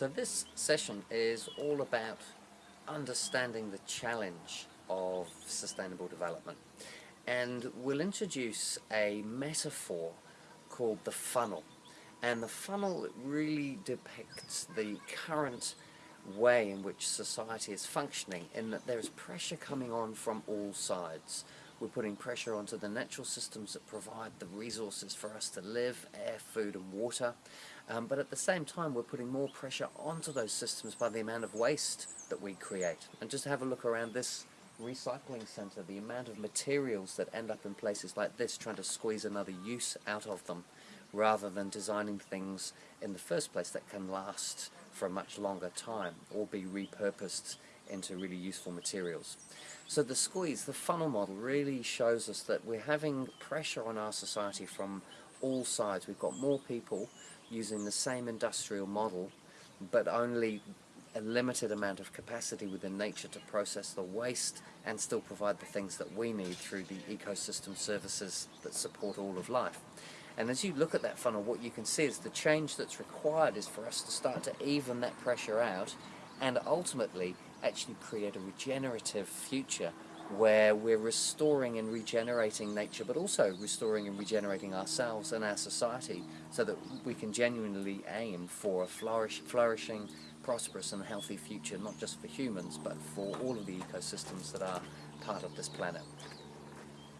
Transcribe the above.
So this session is all about understanding the challenge of sustainable development and we'll introduce a metaphor called the funnel and the funnel really depicts the current way in which society is functioning in that there is pressure coming on from all sides. We're putting pressure onto the natural systems that provide the resources for us to live, air, food and water, um, but at the same time we're putting more pressure onto those systems by the amount of waste that we create. And just have a look around this recycling centre, the amount of materials that end up in places like this trying to squeeze another use out of them rather than designing things in the first place that can last for a much longer time or be repurposed into really useful materials. So the squeeze, the funnel model really shows us that we're having pressure on our society from all sides. We've got more people using the same industrial model but only a limited amount of capacity within nature to process the waste and still provide the things that we need through the ecosystem services that support all of life. And as you look at that funnel, what you can see is the change that's required is for us to start to even that pressure out and ultimately actually create a regenerative future where we're restoring and regenerating nature but also restoring and regenerating ourselves and our society so that we can genuinely aim for a flourish, flourishing, prosperous and healthy future not just for humans but for all of the ecosystems that are part of this planet.